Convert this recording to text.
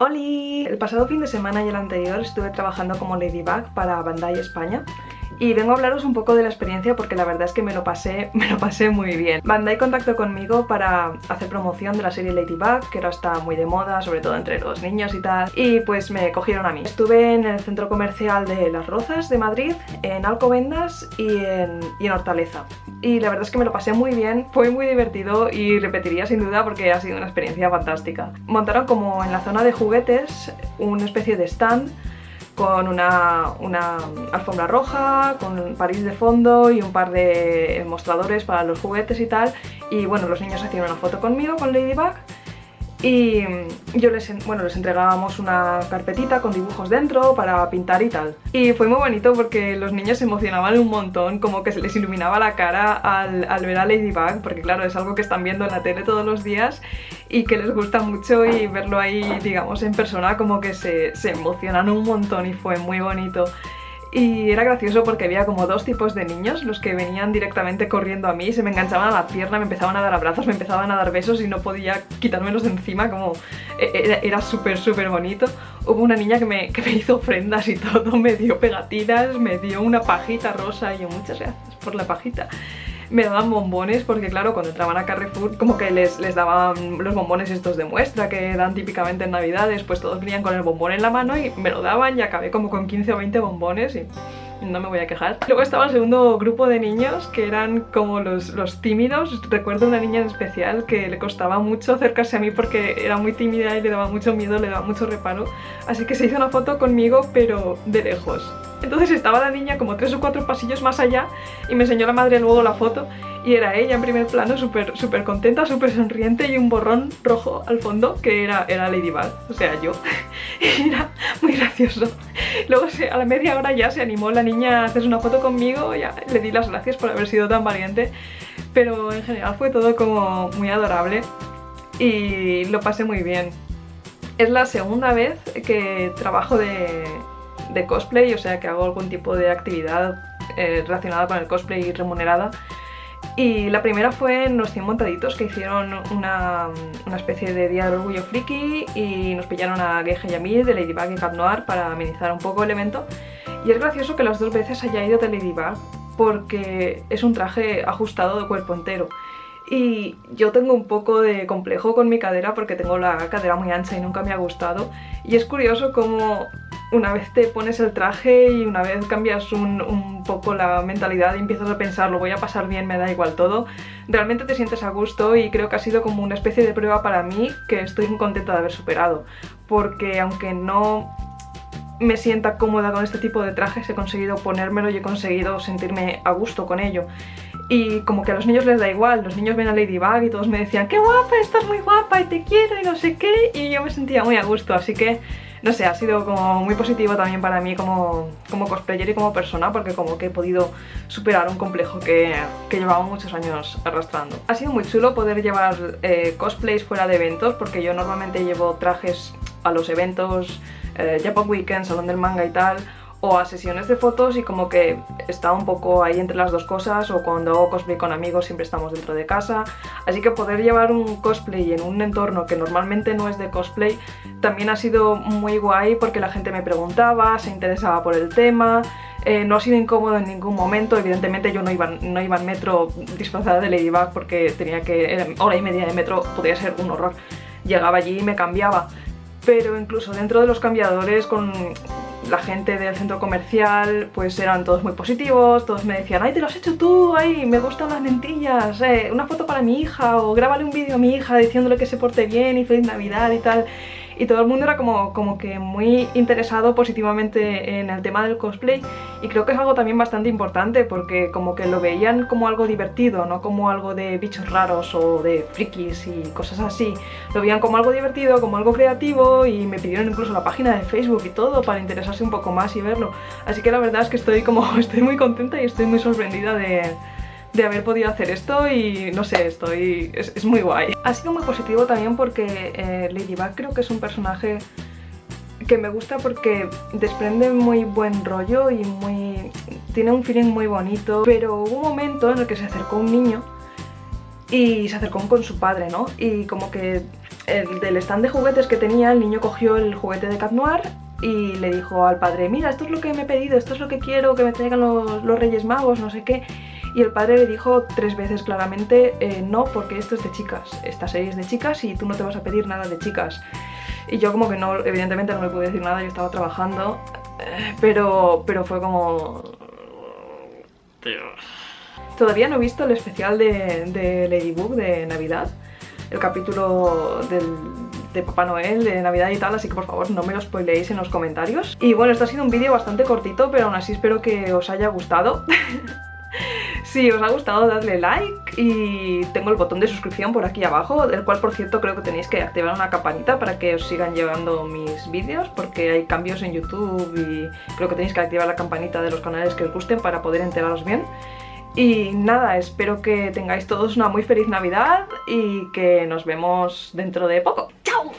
¡Holi! El pasado fin de semana y el anterior estuve trabajando como Ladybug para Bandai España y vengo a hablaros un poco de la experiencia porque la verdad es que me lo pasé, me lo pasé muy bien. Bandai contactó conmigo para hacer promoción de la serie Ladybug, que ahora está muy de moda, sobre todo entre los niños y tal, y pues me cogieron a mí. Estuve en el centro comercial de Las Rozas de Madrid, en Alcobendas y en, y en Hortaleza. Y la verdad es que me lo pasé muy bien, fue muy divertido y repetiría sin duda porque ha sido una experiencia fantástica. Montaron como en la zona de juguetes una especie de stand con una, alfombra roja, con París de fondo y un par de mostradores para los juguetes y tal. Y bueno, los niños hacían una foto conmigo, con Ladybug, y yo les, bueno, les entregábamos una carpetita con dibujos dentro para pintar y tal. Y fue muy bonito porque los niños se emocionaban un montón, como que se les iluminaba la cara al, al ver a Ladybug, porque claro, es algo que están viendo en la tele todos los días y que les gusta mucho y verlo ahí, digamos, en persona como que se, se emocionan un montón y fue muy bonito. Y era gracioso porque había como dos tipos de niños, los que venían directamente corriendo a mí, se me enganchaban a la pierna, me empezaban a dar abrazos, me empezaban a dar besos y no podía quitármelos de encima, como e, era, súper súper bonito. Hubo una niña que me, que me hizo ofrendas y todo, me dio pegatinas, me dio una pajita rosa y yo muchas gracias por la pajita me daban bombones porque claro, cuando entraban a Carrefour como que les, les daban los bombones estos de muestra que dan típicamente en navidades, pues todos venían con el bombón en la mano y me lo daban y acabé como con 15 o 20 bombones y no me voy a quejar. Luego estaba el segundo grupo de niños que eran como los, los, tímidos. Recuerdo una niña en especial que le costaba mucho acercarse a mí porque era muy tímida y le daba mucho miedo, le daba mucho reparo. Así que se hizo una foto conmigo pero de lejos. Entonces estaba la niña como tres o cuatro pasillos más allá y me enseñó la madre luego la foto y era ella en primer plano súper súper contenta, súper sonriente y un borrón rojo al fondo que era, era Ladybug, o sea yo. y era muy gracioso. Luego a la media hora ya se animó la niña a hacerse una foto conmigo, ya le di las gracias por haber sido tan valiente, pero en general fue todo como muy adorable y lo pasé muy bien. Es la segunda vez que trabajo de, de cosplay, o sea que hago algún tipo de actividad eh, relacionada con el cosplay remunerada. Y la primera fue en los 100 montaditos que hicieron una, una, especie de día del orgullo friki y nos pillaron a Geige Yamil de Ladybug y Cap Noir para amenizar un poco el evento. Y es gracioso que las dos veces haya ido de Ladybug porque es un traje ajustado de cuerpo entero. Y yo tengo un poco de complejo con mi cadera porque tengo la cadera muy ancha y nunca me ha gustado. Y es curioso cómo una vez te pones el traje y una vez cambias un, poco la mentalidad y empiezas a pensar lo voy a pasar bien, me da igual todo, realmente te sientes a gusto y creo que ha sido como una especie de prueba para mí que estoy muy contenta de haber superado. Porque aunque no me sienta cómoda con este tipo de trajes, he conseguido ponérmelo y he conseguido sentirme a gusto con ello. Y como que a los niños les da igual, los niños ven a Ladybug y todos me decían ¡Qué guapa! Estás muy guapa y te quiero y no sé qué y yo me sentía muy a gusto, así que no sé, ha sido como muy positivo también para mí como, como cosplayer y como persona porque como que he podido superar un complejo que, que llevaba muchos años arrastrando. Ha sido muy chulo poder llevar eh, cosplays fuera de eventos porque yo normalmente llevo trajes a los eventos, eh, Japan Weekend, Salón del Manga y tal o a sesiones de fotos y como que está un poco ahí entre las dos cosas o cuando hago cosplay con amigos siempre estamos dentro de casa. Así que poder llevar un cosplay en un entorno que normalmente no es de cosplay también ha sido muy guay porque la gente me preguntaba, se interesaba por el tema eh, no ha sido incómodo en ningún momento, evidentemente yo no iba, no iba metro disfrazada de Ladybug porque tenía que, hora y media de metro podría ser un horror. Llegaba allí y me cambiaba pero incluso dentro de los cambiadores con la gente del centro comercial pues eran todos muy positivos, todos me decían ¡ay, te lo has hecho tú! ¡ay, me gustan las lentillas! Eh, una foto para mi hija o grábale un vídeo a mi hija diciéndole que se porte bien y feliz navidad y tal y todo el mundo era como, como que muy interesado positivamente en el tema del cosplay y creo que es algo también bastante importante porque como que lo veían como algo divertido, no como algo de bichos raros o de frikis y cosas así. Lo veían como algo divertido, como algo creativo y me pidieron incluso la página de Facebook y todo para interesarse un poco más y verlo. Así que la verdad es que estoy como estoy muy contenta y estoy muy sorprendida de, de haber podido hacer esto y no sé, estoy... es, muy guay. Ha sido muy positivo también porque eh, Ladybug creo que es un personaje que me gusta porque desprende muy buen rollo y muy... tiene un feeling muy bonito, pero hubo un momento en el que se acercó un niño y se acercó con su padre, ¿no? Y como que el del stand de juguetes que tenía, el niño cogió el juguete de Cat Noir y le dijo al padre, mira, esto es lo que me he pedido, esto es lo que quiero, que me traigan los, los Reyes Magos, no sé qué. Y el padre le dijo tres veces claramente, eh, no, porque esto es de chicas, esta serie es de chicas y tú no te vas a pedir nada de chicas. Y yo como que no, evidentemente no le pude decir nada, yo estaba trabajando, eh, pero, pero fue como... Todavía no he visto el especial de, de Ladybug de Navidad, el capítulo del, de Papá Noel, de Navidad y tal, así que por favor no me lo spoileéis en los comentarios. Y bueno, esto ha sido un vídeo bastante cortito, pero aún así espero que os haya gustado. Si os ha gustado dadle like y tengo el botón de suscripción por aquí abajo, del cual por cierto creo que tenéis que activar una campanita para que os sigan llegando mis vídeos porque hay cambios en YouTube y creo que tenéis que activar la campanita de los canales que os gusten para poder enteraros bien. Y nada, espero que tengáis todos una muy feliz Navidad y que nos vemos dentro de poco. ¡Chao!